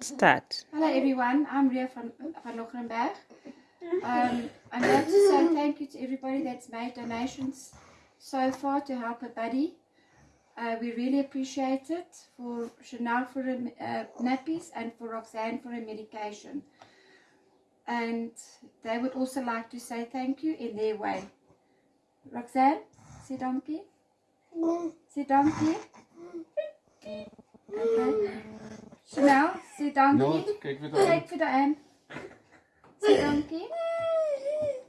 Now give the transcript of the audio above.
Start. Hello everyone, I'm Ria van, van Loggerenberg. Um, I'd like to say thank you to everybody that's made donations so far to help a buddy. Uh, we really appreciate it for Chanel for the uh, nappies and for Roxanne for her medication. And they would also like to say thank you in their way. Roxanne, say donkey. Say donkey. Okay. Chanel, Sie danke. Ja, krieg wieder ein. Krieg wieder ein. Sie danke.